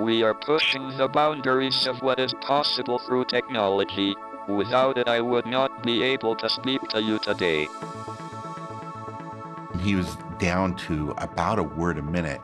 We are pushing the boundaries of what is possible through technology. Without it, I would not be able to speak to you today. He was down to about a word a minute.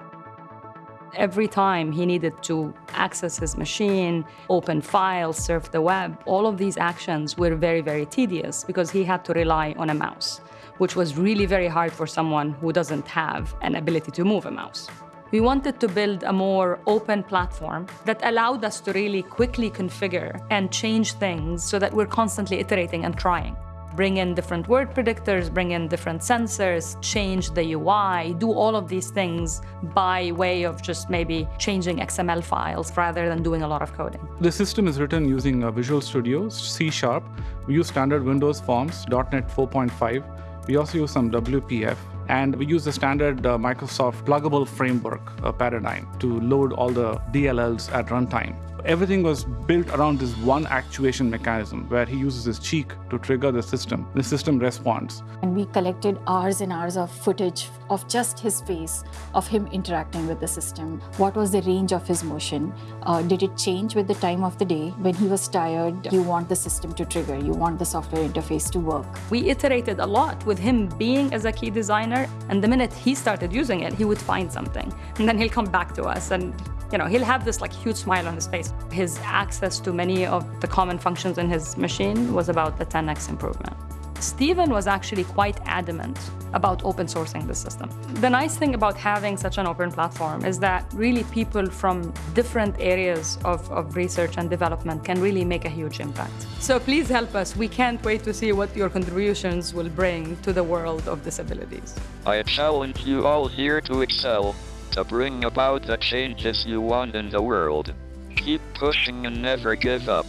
Every time he needed to access his machine, open files, surf the web, all of these actions were very, very tedious because he had to rely on a mouse, which was really very hard for someone who doesn't have an ability to move a mouse. We wanted to build a more open platform that allowed us to really quickly configure and change things so that we're constantly iterating and trying. Bring in different word predictors, bring in different sensors, change the UI, do all of these things by way of just maybe changing XML files rather than doing a lot of coding. The system is written using uh, Visual Studio, C Sharp. We use standard Windows forms, .NET 4.5. We also use some WPF and we use the standard uh, Microsoft pluggable framework uh, paradigm to load all the DLLs at runtime. Everything was built around this one actuation mechanism where he uses his cheek to trigger the system. The system responds. And we collected hours and hours of footage of just his face, of him interacting with the system. What was the range of his motion? Uh, did it change with the time of the day? When he was tired, you want the system to trigger, you want the software interface to work. We iterated a lot with him being as a key designer, and the minute he started using it, he would find something. And then he'll come back to us and you know, he'll have this like huge smile on his face. His access to many of the common functions in his machine was about a 10x improvement. Stephen was actually quite adamant about open sourcing the system. The nice thing about having such an open platform is that really people from different areas of, of research and development can really make a huge impact. So please help us. We can't wait to see what your contributions will bring to the world of disabilities. I challenge you all here to excel, to bring about the changes you want in the world. Keep pushing and never give up.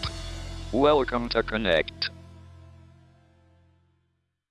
Welcome to Connect.